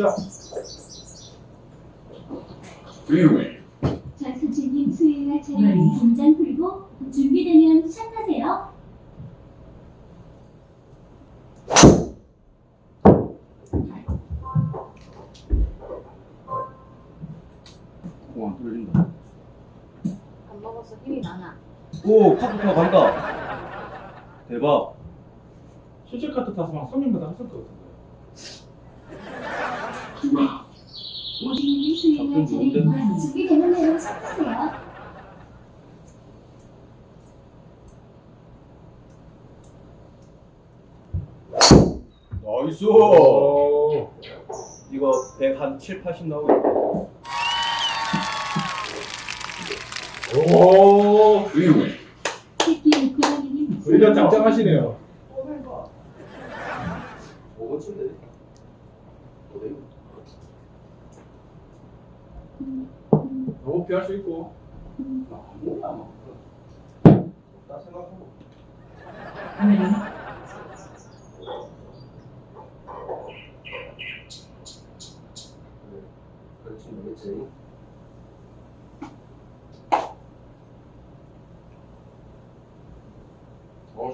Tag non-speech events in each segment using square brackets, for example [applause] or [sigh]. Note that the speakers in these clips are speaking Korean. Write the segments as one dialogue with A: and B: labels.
A: Ciao. Freeway.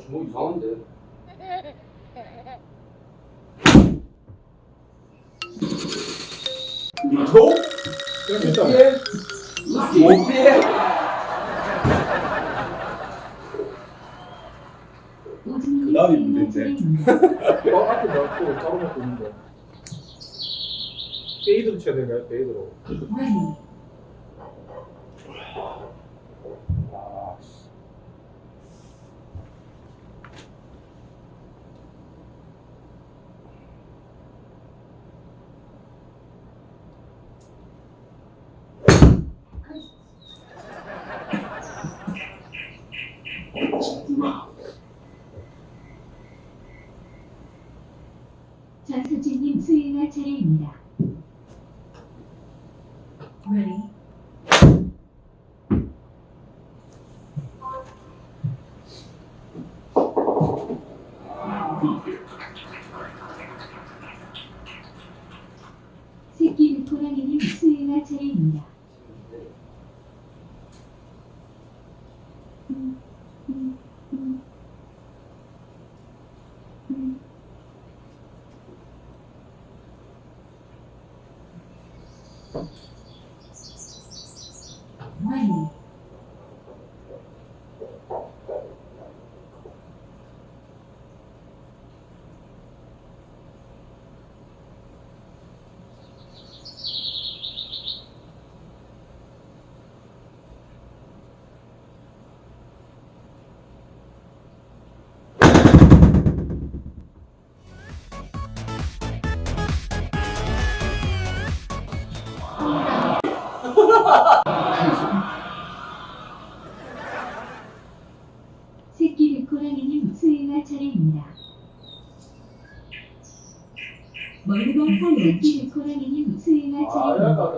B: 주먹
C: 이상한데.
D: 저? 일단
C: 못 피해. 그날이 문제인데. [laughs]
D: 어, 앞에 넣고 따로 먹고 있는데. 페이드로 쳐야 되나요? 페이드로.
E: 네. 새끼 백호랑이님 수행할 차례입니다. 멀리건 사이 새끼 백호랑이님 수행할
C: 아,
E: 차례입니다.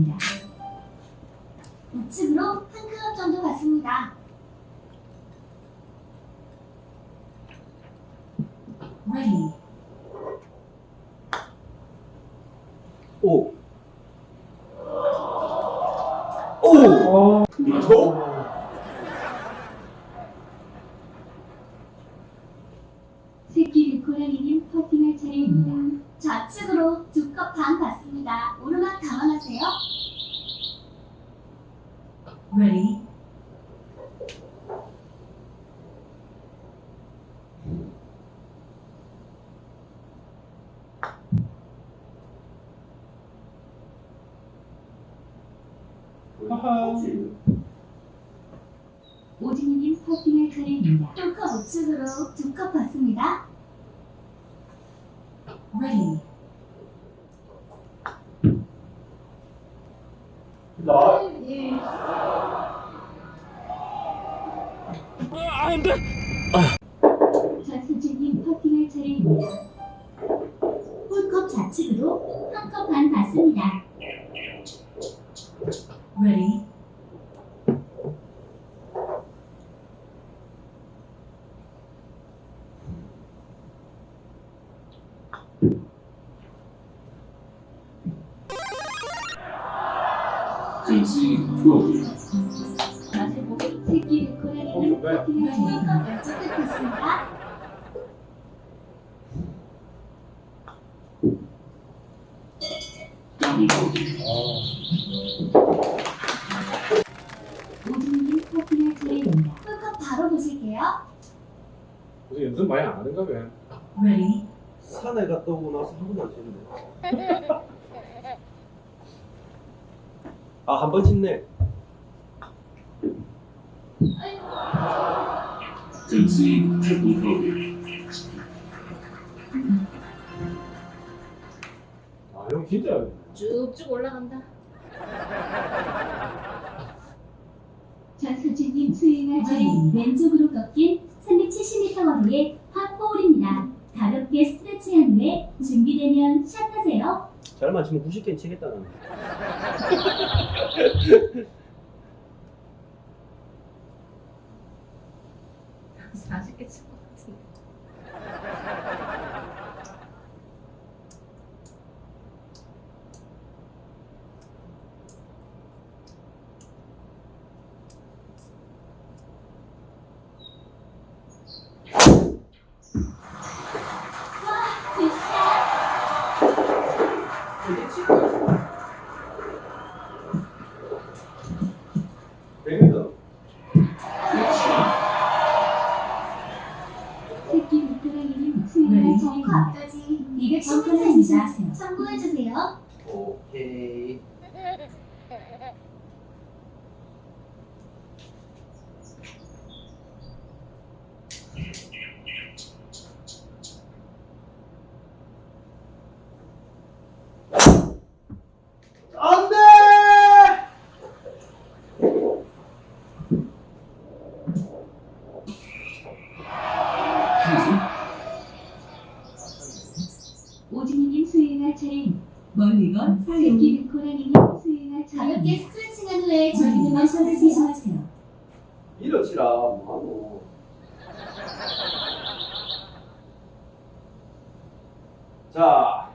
E: 드립니다.
F: 우측으로 한 클럽 정도 받습니다.
A: 아, 한 번 짚네.
D: 아, 형 진짜.
G: 쭉쭉 올라간다.
E: 좌수진님 수행할 자리
F: 왼쪽으로 꺾인 370m 거리의 팝홀입니다. 가볍게 스트레치한 후에 준비되면 샷하세요.
A: 잘만 치면 90개는 치겠다는 [laughs] 자,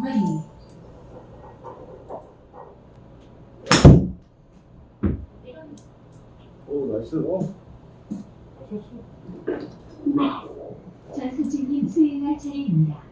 E: ready. 오,
A: 나이스. 어.
D: 잘쳤어.
E: 자, 수진님 수행할 차례입니다.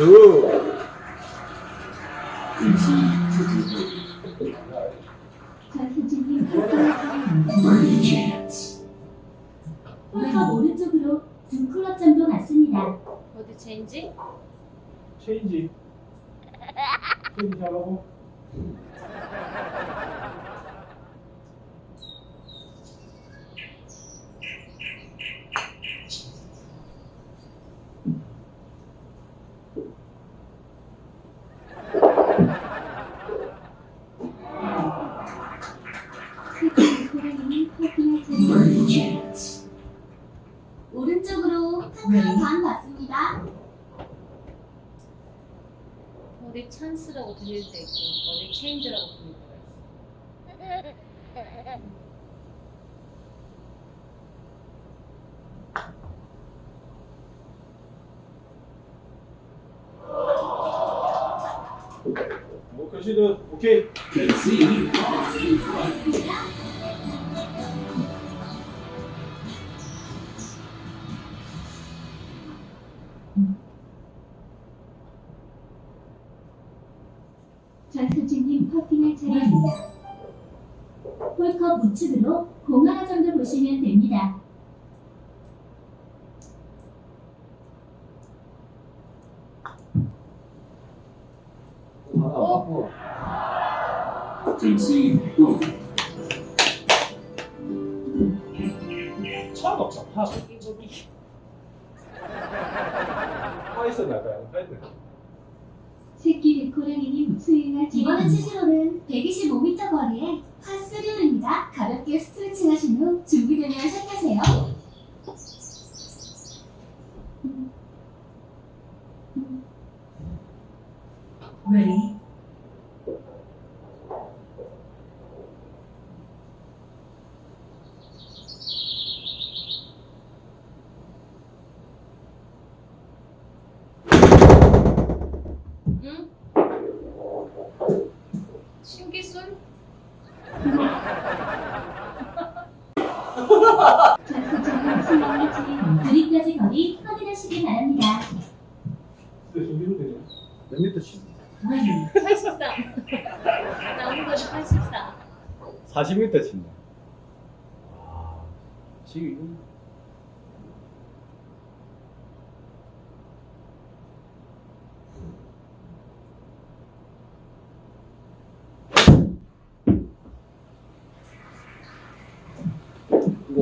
A: two. Well, because you know, okay.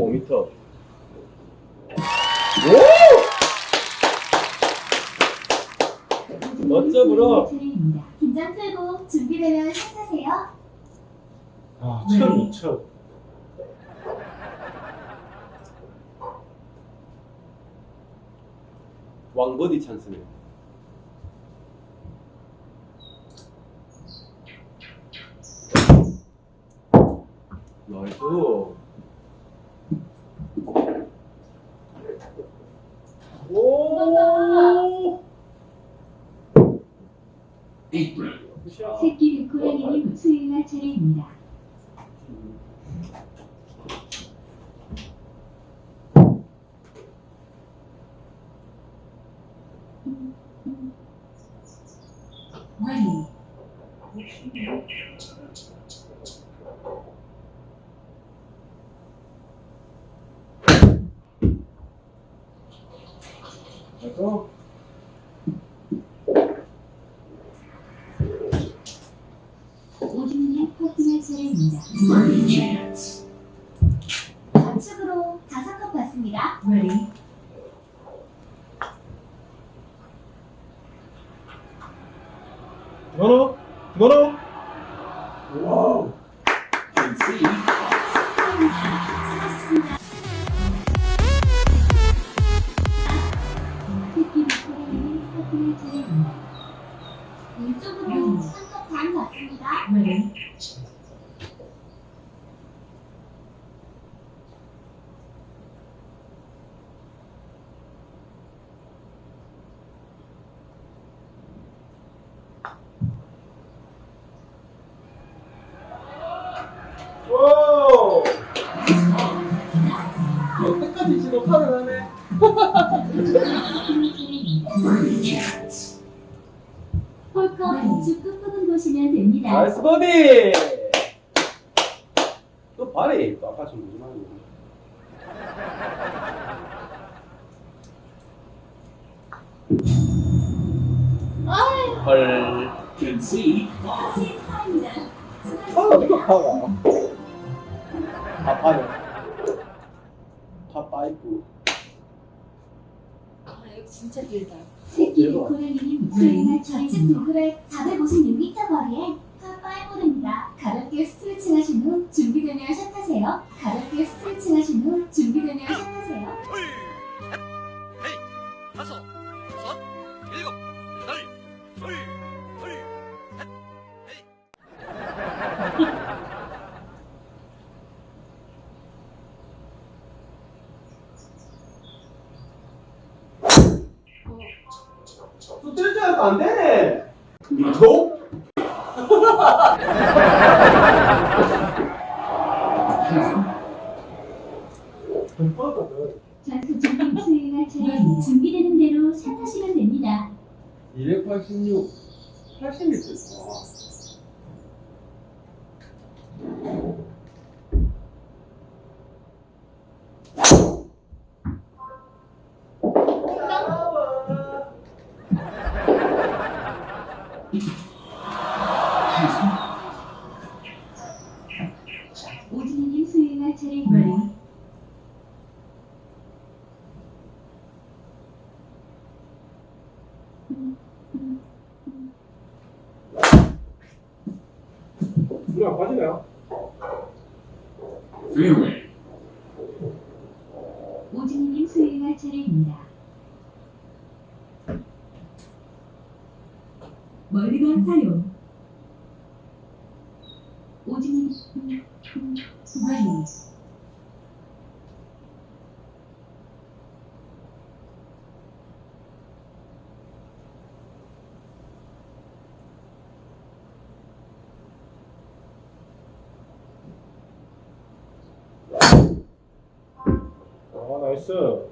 A: 5m. 오! 멋져
E: 불어.
F: 긴장
H: 풀고 준비되면 시작하세요.
D: 아, 첫 네. 첫.
A: 왕버디 찬스네요.
H: Demorou?
D: 나이스
A: 버디! 또 발에 또 아까 좀 무슨
I: 말이야?
H: 헐. 그렇지.
A: 이거 봐봐. 다 봐요. 다 파이프.
G: 아, 여기 진짜 길다.
A: 고라니님,
E: 우크라이나
H: 좌측
F: 도그라 400 물이
A: 안
H: 빠지네요.
A: 페어웨이.
E: 오진이님 수행할 차례입니다.
H: 있어.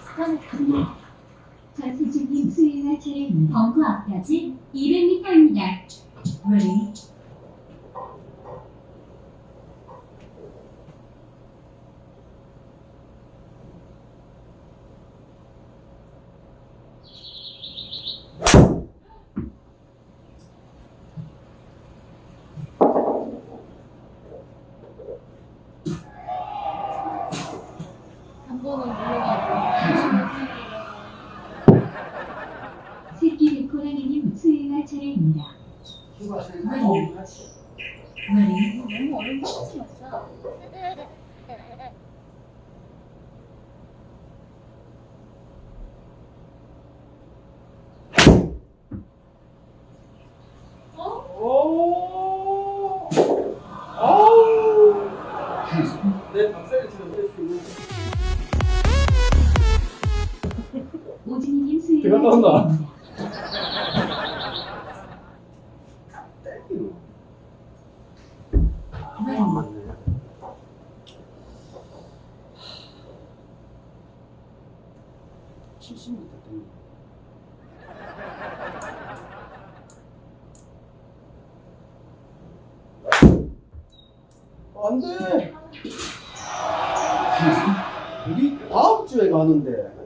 D: 스타벅스.
E: 전세주님 수행할 차례
H: 범퍼 앞까지 70m 됩니다.
A: 안 돼! 우리 다음 주에 가는데.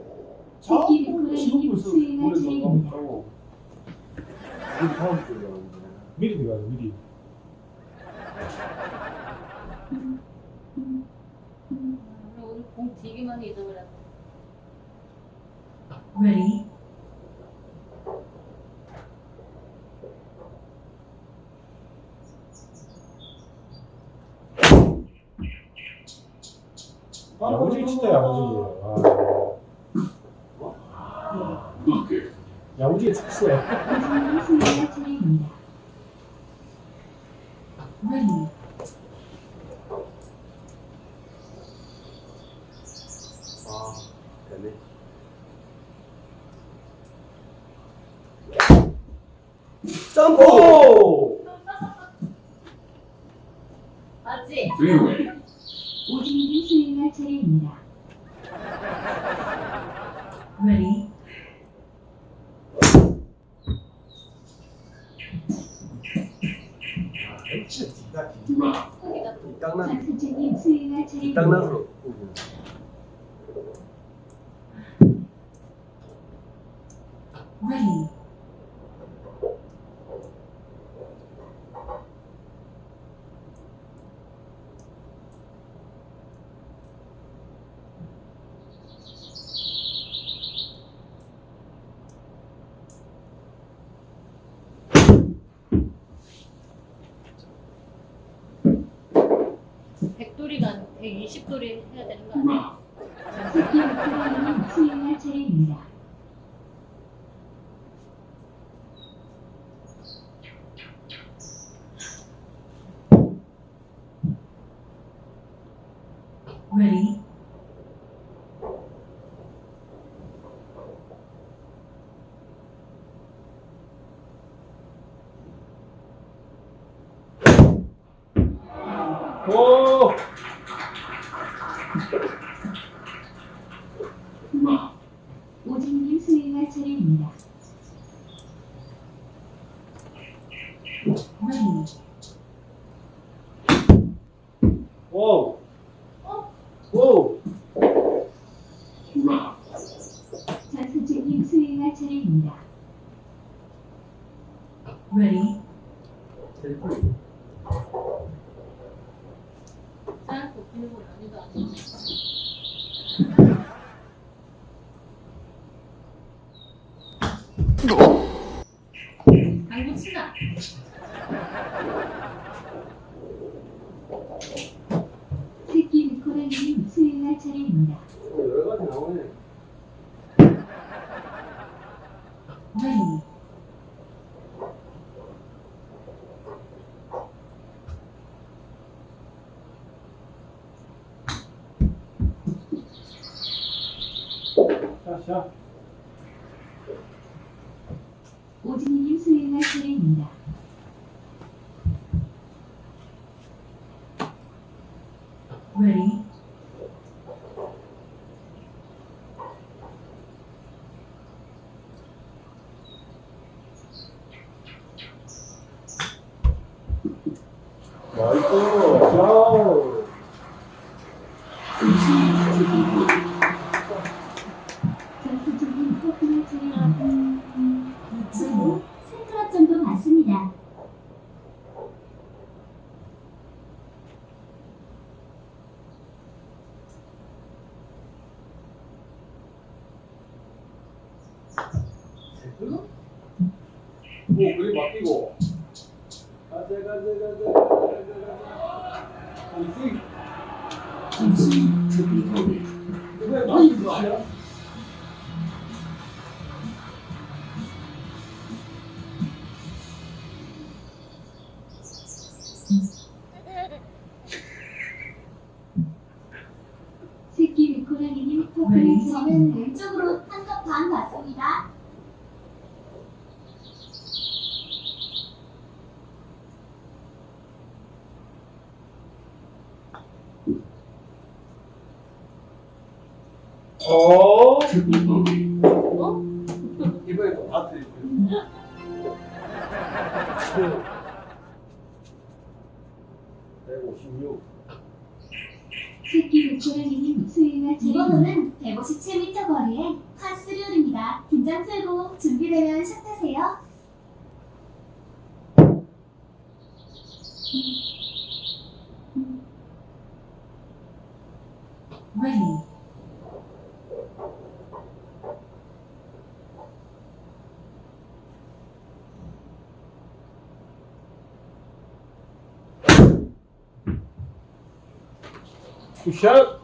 G: 100돌이가 120돌이 해야 되는 거
E: 아니에요?
F: 자.
E: 오진이님 수행할 소리입니다.
F: Ready?
A: 나이스!
D: 자! 굿샷!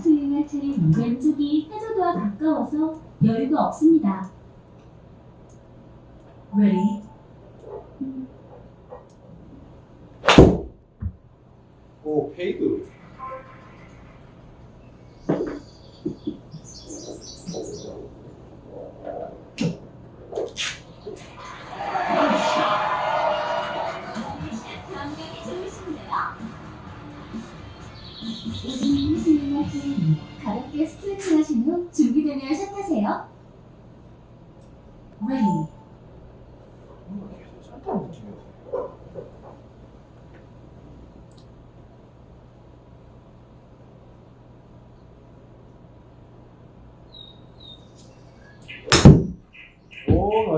F: 수행할 차례
H: 왼쪽이 해저도와 가까워서 여유가 없습니다.
F: Ready?
D: 오, 페이드.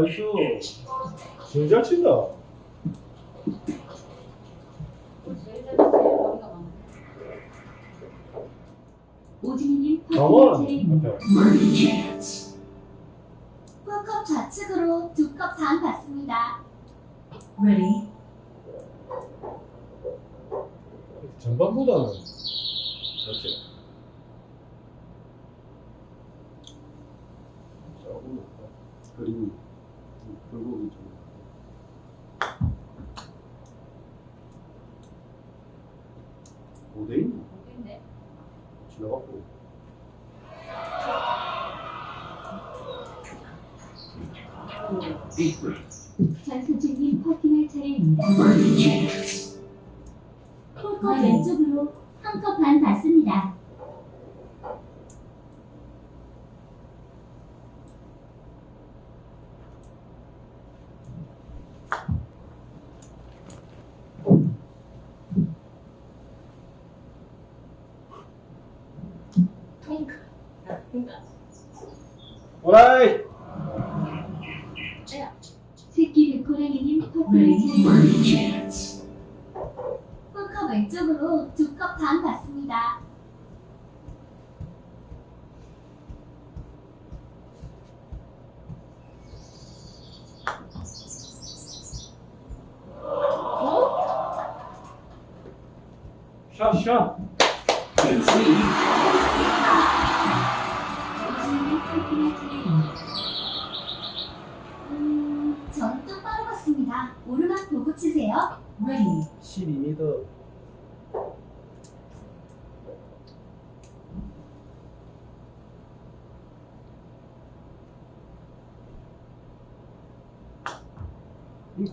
D: 나이스 진짜 친다.
H: 오진이님컵 좌측으로 두 컵 반 받습니다.
F: 레디
D: 전반보다는. 그렇지.
A: 그리고. 오
D: 라이
F: 새끼를 꼬라기님 커플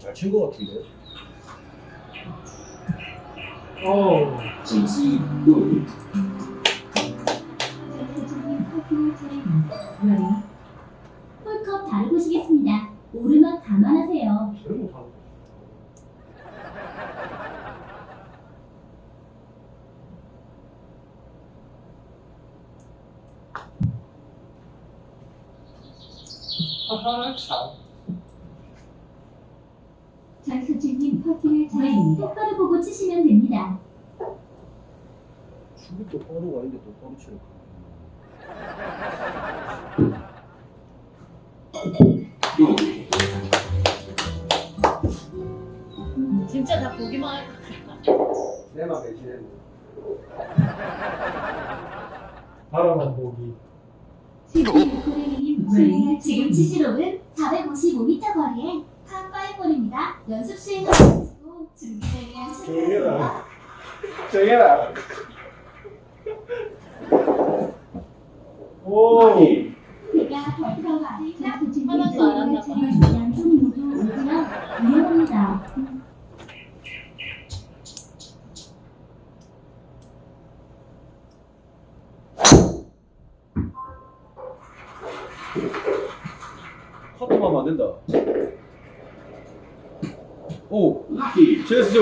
D: 잘 친 것 같은데. 어.
H: 찌찌
F: 치시록은 455m 거리에 파5홀입니다. 연습 수행하시고 준비되면 시작하세요.
A: 정해라.
D: 오.
F: 제가 발표가
G: 하나도 안 한다.
F: 양쪽 모두 오지만 위험합니다.
A: 커트만 만든다. 오, 제스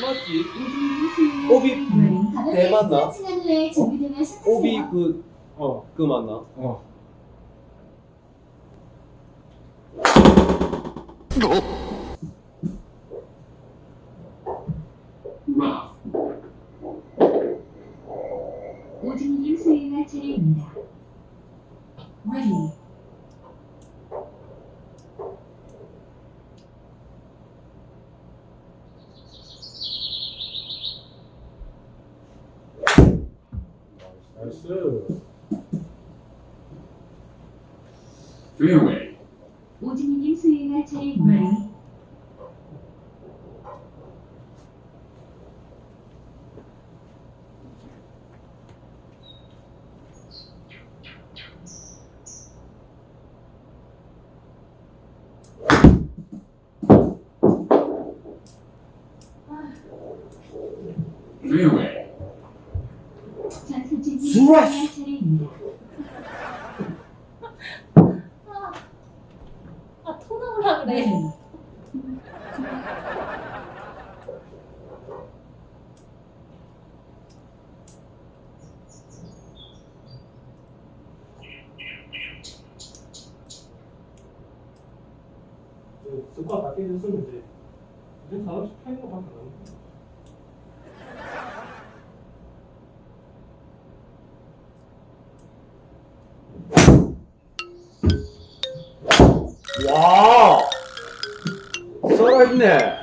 A: 맞지? 오비
F: 가볍게
A: 네, 맞나?
F: 후에 준비되면 시작하세요.
A: 오비 그,
D: 어.
A: 그 맞나?
D: 어.
E: 오진이님 수행할 차례입니다.
F: Ready.
D: too.
C: Fairway.
G: 그
D: 스코어 다 깨졌으면 이제 이제 다 없이 패는 거밖에 안 남았어.
A: 와! 살아있네.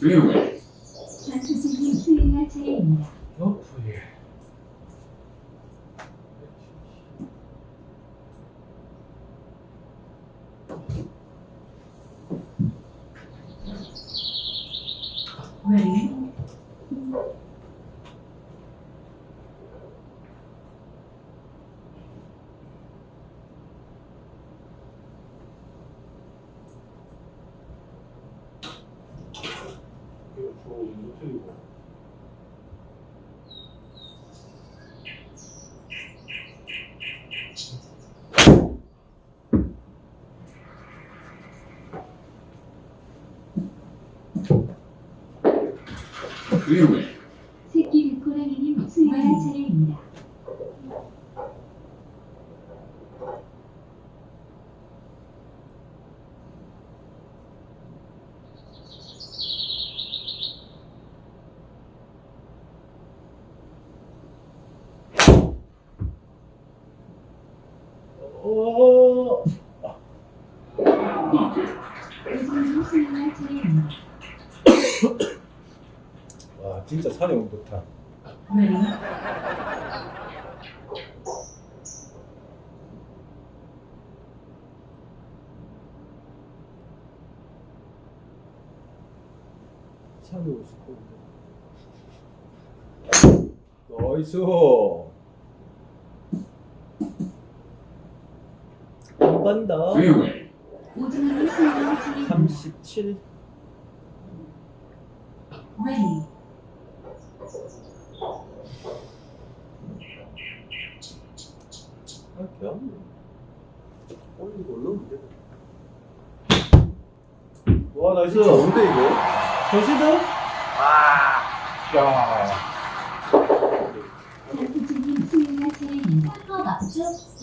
A: freeway. 사냥 못한.
E: Ready.
A: 사냥 스코어. 나이스.
E: 수행할 차례입니다.
A: 37.
E: Ready.
A: 아, 개안 올리고 올라오면 돼. 와, 나이스. 뭔데, 이거? 더시드? 와. 야.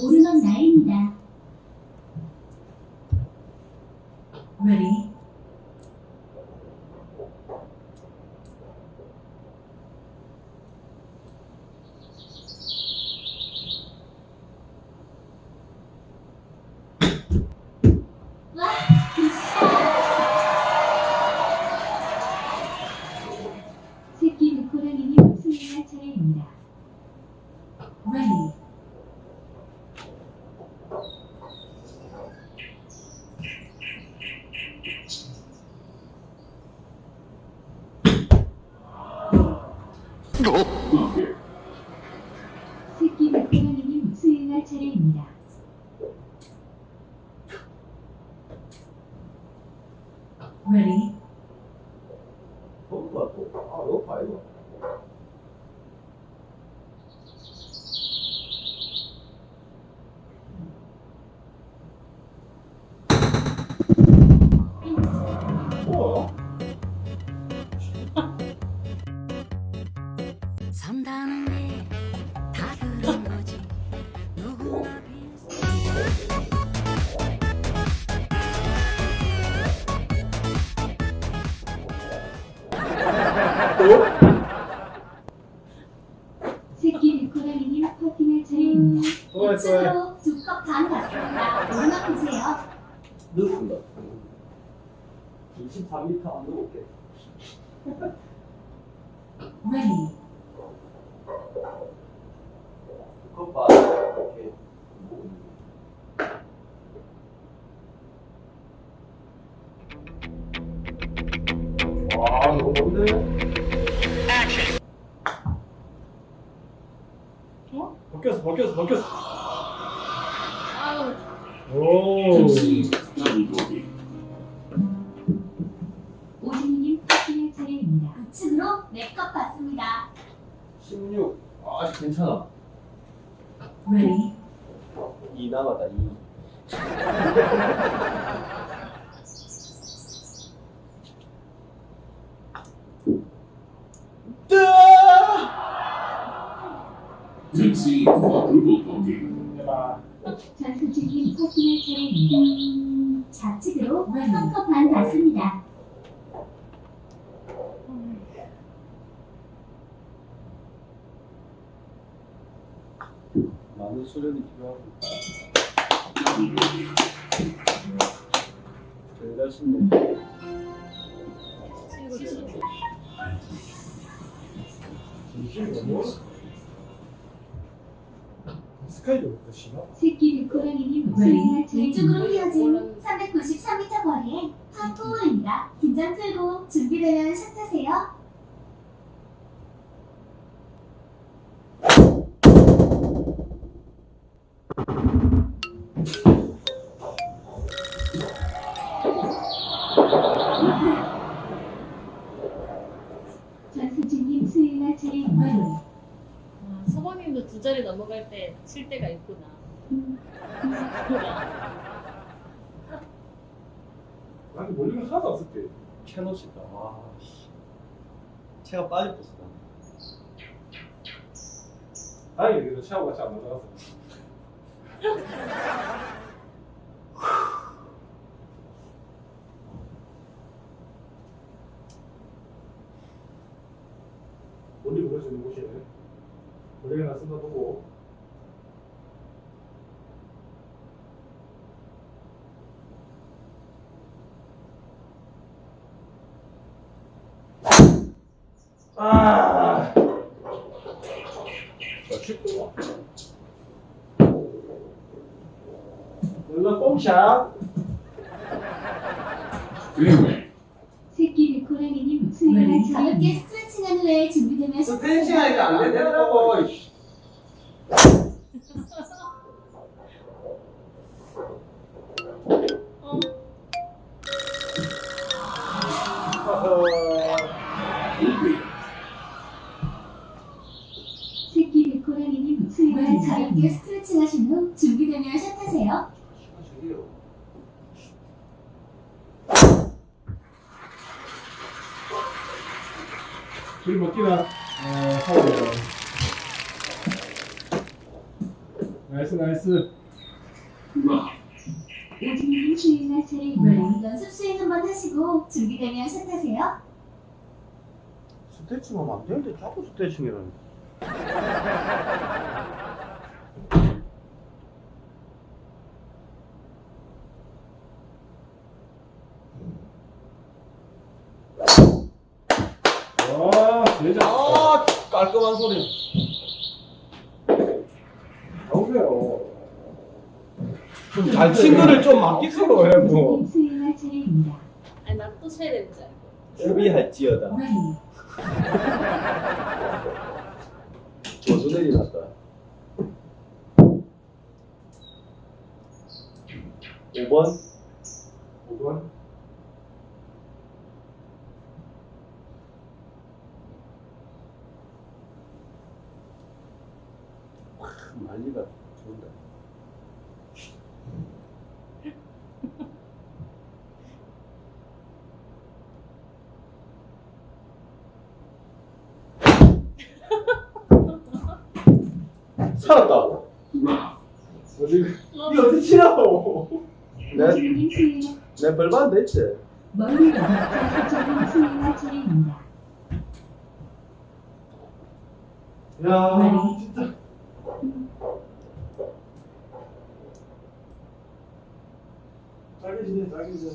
F: 오르막 나입니다.
E: Ready. 차례입니다.
A: 또
J: 해,
A: 또 해.
F: 우측으로 두컵반 갔습니다. 오르막 보세요.
A: 늦습니다.
D: 24m 안 넘을게.
E: Ready.
A: 오케이. 와, 너무 뭔데?
D: 어? 바뀌었어, 바뀌었어, 바뀌었어.
G: 아 칠 때가 있구나.
D: 나는 멀리가 하나도 없을 때.
A: 캐논이다. 와, 씨. 채가 빠질 뻔했다.
D: 다행히 그래도 체하고 같이 안 맞아서. 멀리 보낼 수 있는 곳이네. 멀리 하나 쓴다 보고. 아. 연락 뽕샷.
E: 새끼 고라니님 수행할
F: 가볍게. 스트레칭한 후에 준비되면
A: 스트레칭. 하니까 안 되더라고.
F: 스트레칭 하면
A: 안 되는데 자꾸
D: 진짜.
A: 아 깔끔한 소리.
D: 나오세요.
A: 잘친 거를 좀 맡기세요, 해 뭐.
E: 수행할 차례입니다.
G: 아니 나또 쳐야 되는 줄 알고.
A: 수비할지어다.
F: Ready. [laughs]
A: 조수들이 났다. 5번
D: 5번.
A: 말리가 좋은데. 살았다.
D: 어디, 이거 어떻게 치라고?
A: 내, 벌반 됐지?
E: 멀리.
D: 야, 진짜. 짜게 지네, 짜게 지네.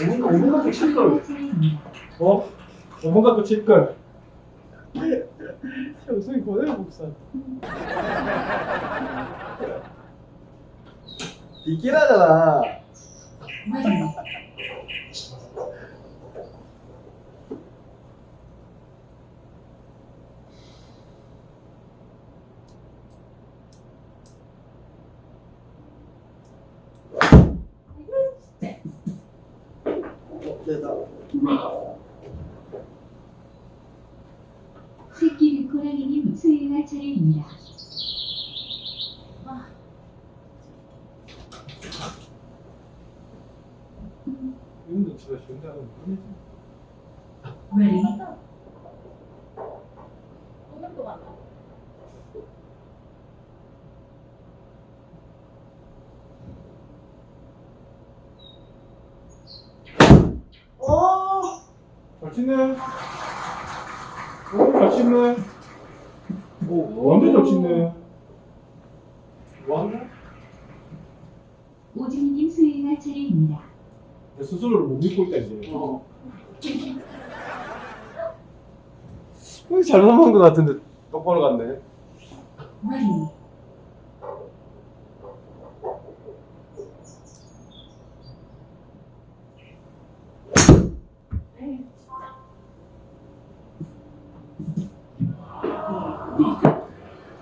D: 오분, 오분 갖고 칠걸.
E: 차례입니다.
D: 어? 오분 갖고 칠걸. 형수이 고대로 복사.
A: 비키라잖아.
F: Ready.
A: 됐다.
C: Rough.
E: 새끼 고라니님 수행할 차례입니다.
D: 이분도 진짜 쉬운데 하면 끝내지.
F: Ready.
G: 오늘 또 만나.
D: 어! 잘 치네. 오, 잘 치네. 오, 완전 잘 치네. 왔나?
E: 오진님 수행할 차례입니다.
D: 내 스스로를 못 믿고 있다, 이제.
A: 어. 잘못한 것 같은데 똑바로 갔네.
F: Ready.
C: Bucket.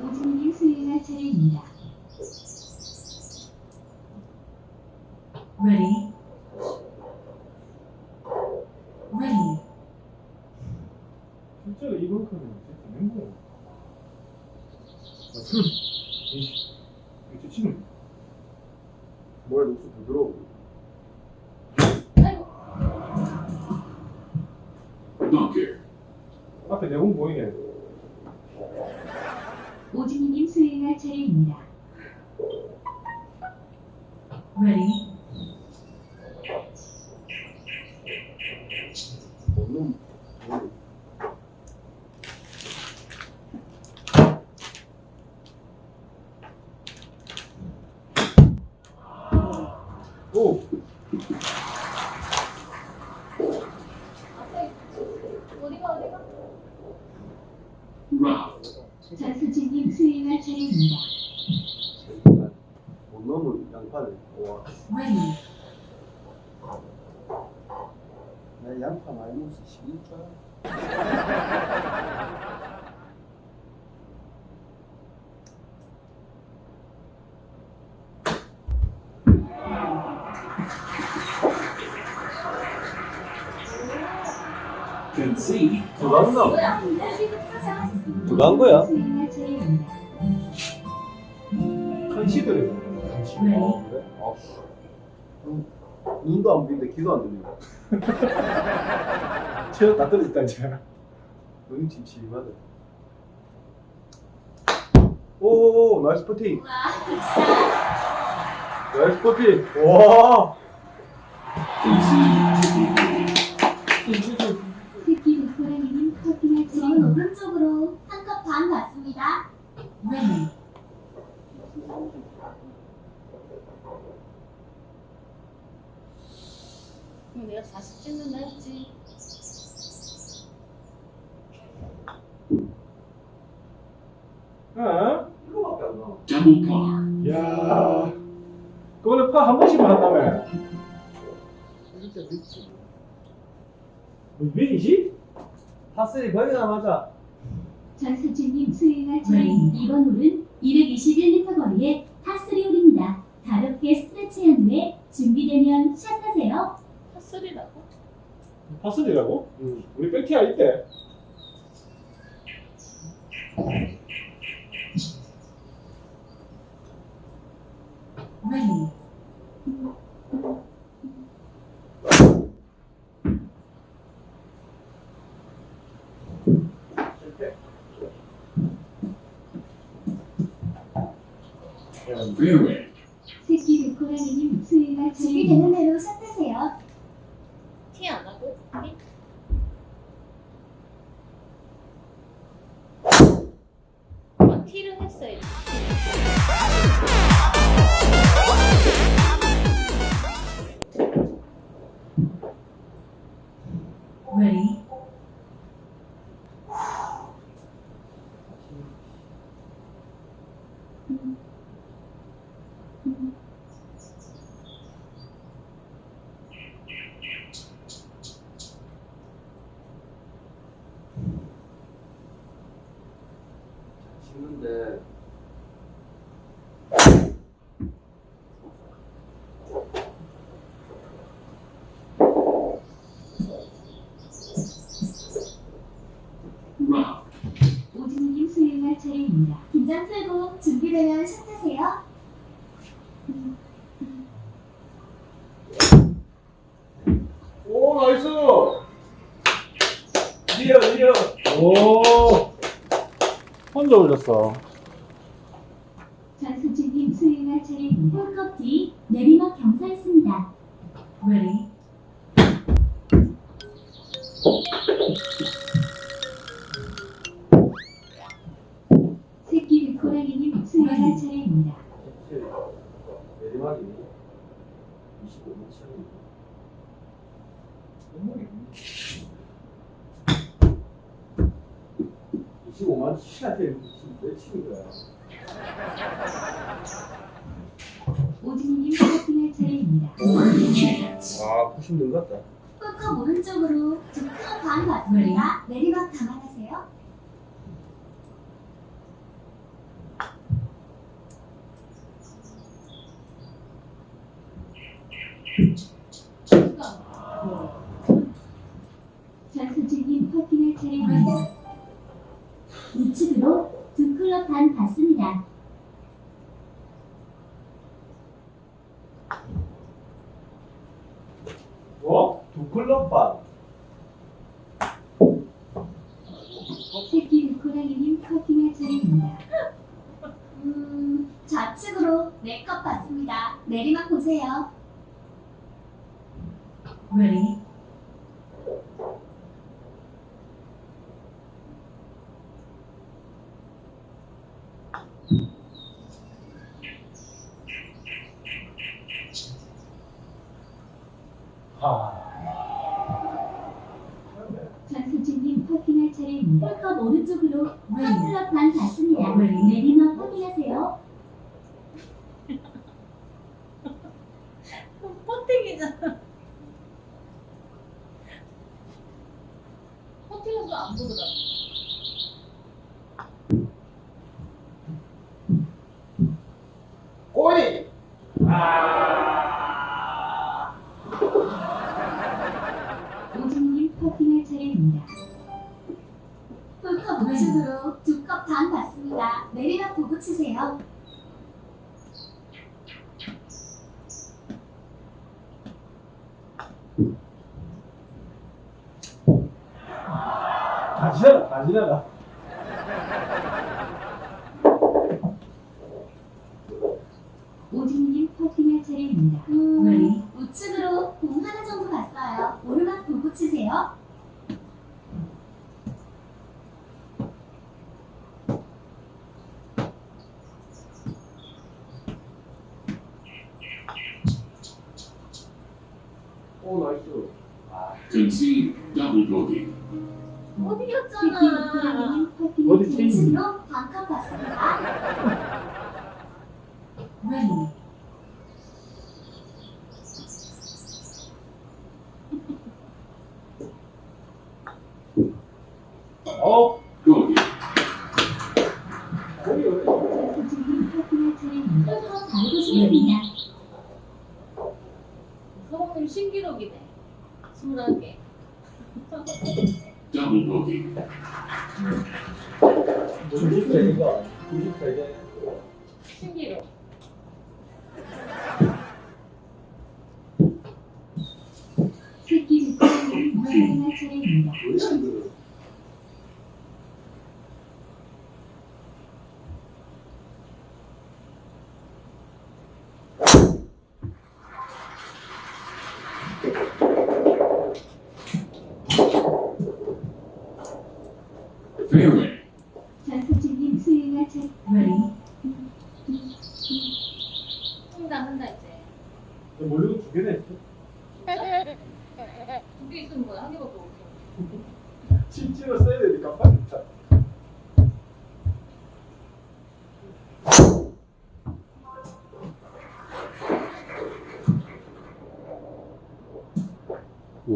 E: 오진님 수행할 차례입니다.
F: Ready. Ready.
D: 실제로 이번 칸은 진짜 멘붕. 아, 그, 이씨, 이거 치는.
A: 뭐야, 녹수 부드러워.
G: 아이고.
C: Bunker.
D: 앞에 내공 보이네.
E: 오진님 수행할 차례입니다.
J: Ready?
A: 없는 오
C: rough,
E: 전수진님 수행할 차례입니다.
A: 못 넘은 양파네 와
J: Ready?
A: 나 양파 많이 먹어서 시니까
C: concede,
A: 들어갔나?
F: 수행할
A: 들어간 거야?
E: 차례입니다.
D: concede래.
J: Ready?
A: 그래? 아, 음, 눈도 안 보이는데 귀도 안 들리네 [laughs]
D: 체력 다 떨어졌다 이제.
A: 눈이 침침하다 오 nice putting nice putting 와
E: 새끼 루코라님 차례입니다.
F: 오른쪽으로 한 컵 반 받습니다.
G: 그럼 내가 40 찍는다 했지.
D: 어?
A: 이거밖에 안 나와
C: par,
D: 야. 그거는 파 한 번씩만 한다며.
A: 진짜 미치
D: 뭐 220?
A: 파스리 거기나 맞아
E: 전수진님 수행할
J: Ready?
E: 차례입니다.
F: 이번 홀은 221m 거리의 파3 홀입니다. 가볍게 스트레치한 후에 준비되면 샷하세요.
G: 핫소리라고?
D: 파슬리라고?
A: 응
D: 우리 백티아 있대.
J: Ready?
C: fairway,
E: 새
F: 되면 샷하세요.
A: 오 나이스 리어 리어
D: 오. 혼자 올렸어.
C: Chance,
A: 아 90는 것 같다
F: 홀컵 오른쪽으로 두컵반 받습니다. 내리막 감안하세요.
E: 전수진님 커팅할 차례입니다.
F: 우측으로 두 클럽 반 받습니다.
A: 뭐? 두 클럽 반
E: 새끼 루코라님 커팅할 차례입니다.
F: 음, 좌측으로 네컵 받습니다. 내리막 보세요.
J: Ready.
E: 전소진님 퍼킹할 차례입니다.
F: 홀컵 오른쪽으로. 클럽 반 받습니다.
J: Ready.
F: 내리막 확인하세요.
G: 퍼팅이잖아. [laughs] 퍼팅은 좀안 보더라고.
A: 꼬리!
E: 오
F: 컵 우측으로 두 컵 반 받습니다. 내리막 보고 치세요.
D: 지나가, 다 지나가.
E: 오진님 퍼킹할 차례입니다.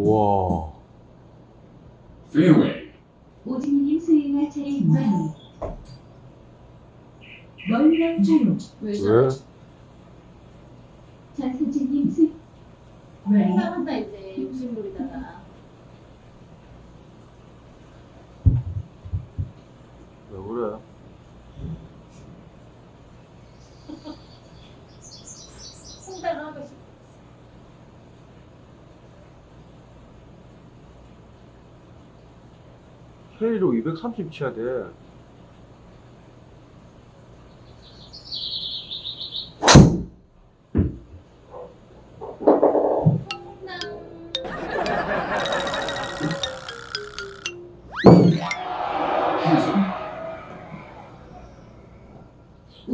A: 우와.
C: Fairway.
E: 오진님 수행할 차례입니다.
J: 멀령 사용.
G: 왜?
A: 왜?
E: 전소진님 수
J: Ready.
G: 한다 한다 이제 욕심부리다가.
A: 왜 그래?
G: 홍대를 하고 싶 어.
A: K로 230 쳐야 돼.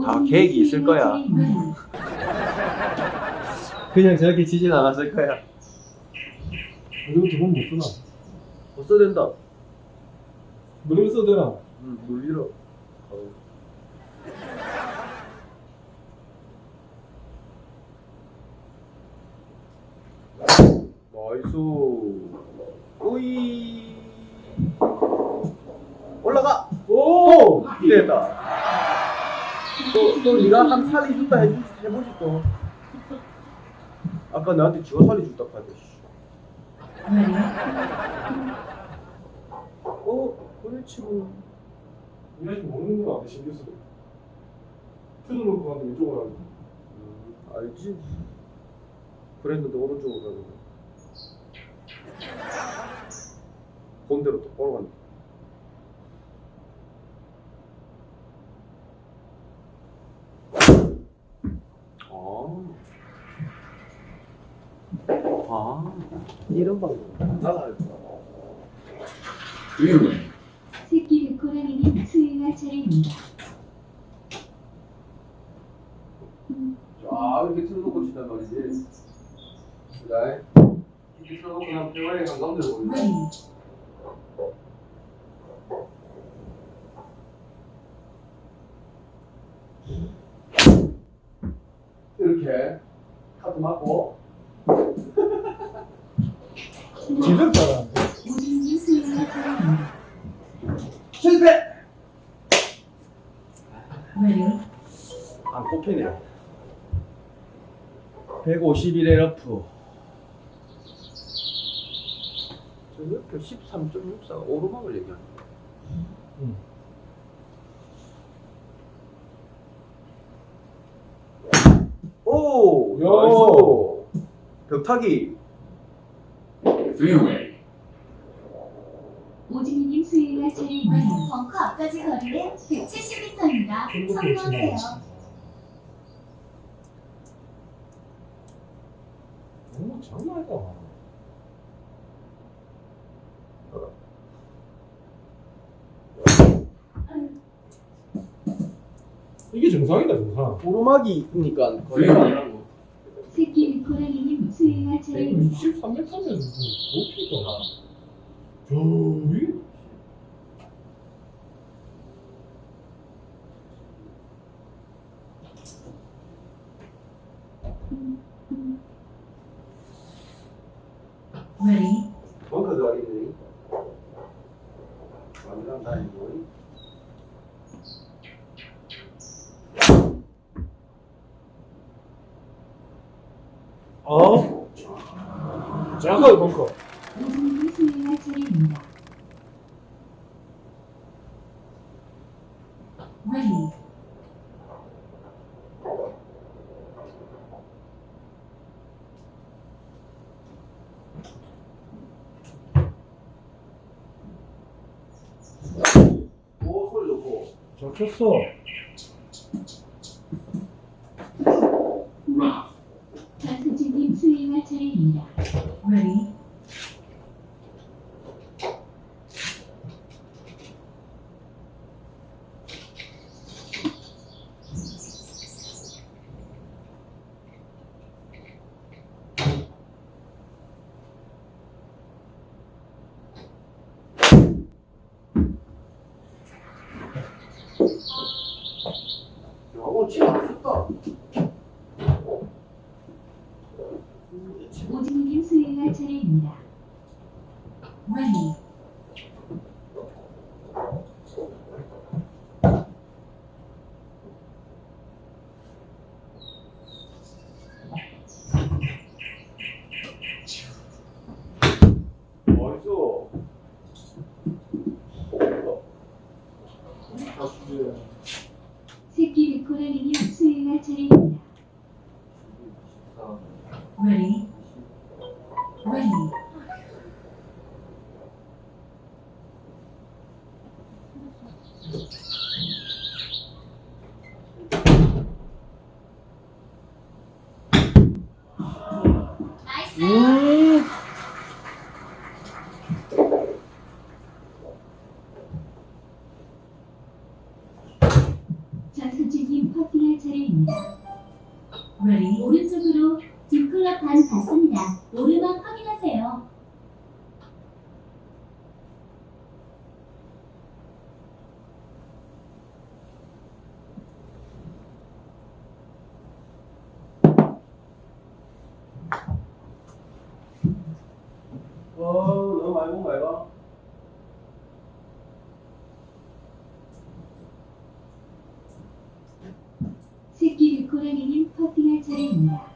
A: 다 계획이 있을 거야. 그냥 저렇게 치진 않았을 거야.
D: 이거 두번 못 쓰나?
A: 못 써야 된다.
D: 물리면 써도 되나?
A: 응, 물리러. nice. 오이. 올라가.
D: 오!
A: 됐다. 또, 또 네가 한 살려준다 해주, 해보지 또. 아까 나한테 지가 살려준다 카드.
J: Ready.
A: 어, 그렇지 뭐.
D: 이 아저씨 모르는구나, 내 신경 쓰고. 큐도 놓고 가는데 왼쪽으로 하는
A: 음, 알지. 그랬는데 오른쪽으로 가는 거. 본대로 똑바로 간다. 아, 아, 이런 방법. 나가.
C: Fairway.
E: 새끼 백호랑이님 수행할 차례입니다.
A: 쫙 이렇게 틀어놓고 치단 말이지. 자, 이렇게 틀어놓고 그냥 대화에 보이네.
J: ready,
A: 이렇게 카드 맞고.
D: 지금 잘하는데.
E: 오진님 수행할 차례입니다.
A: 실패!
J: ready,
A: 안 꼽히네. 151의 러프. 저 옆에 13.64가 오르막을 얘기하는 거야.
D: 응.
A: 오!
D: 야.
A: nice! 벽타기.
C: Fairway.
E: 오진님 수행할 차례입니다.
J: ready,
F: 벙커 앞까지 거리는 170m입니다.
D: 공략에
F: 참고하세요.
D: 오, 장난 아니다. 이게 정상이다, 정상.
A: 오르막이니까 거리가 안 나고.
E: 새끼 백호랑이님 수행할 차례입니다.
D: 23m면 높이가. 저기?
J: ready,
A: 벙커 들어가겠네. 완전 다니고.
D: 어? 작아요, 벙커.
E: 오진님 수행할 차례입니다.
J: Ready,
A: 오, 소리 좋고.
D: 잘 쳤어.
A: 너무 많이 본거 아이가?
E: 새끼 백호랑이님 퍼팅할 차례입니다.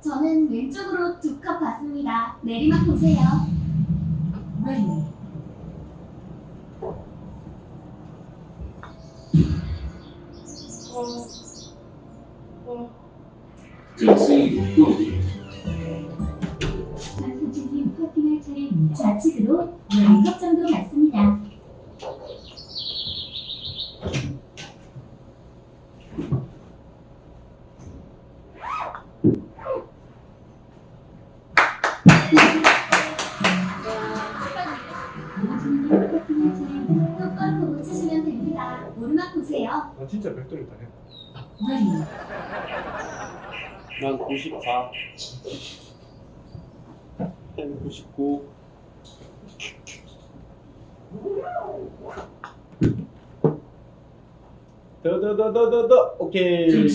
F: 저는 왼쪽으로 두 컵 봤습니다. 내리막 보세요.
A: 더더더더더더. 오케이.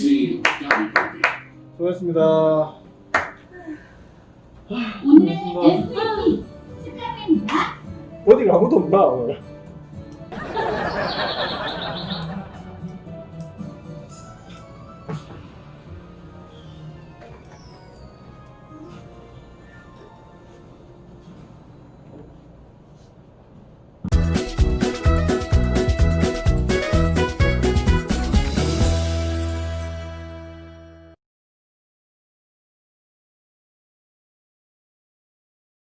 D: 수고하셨습니다.
H: 오늘 SAP 아, 축하드립니다.
D: 어디가 아무도 없나 오늘?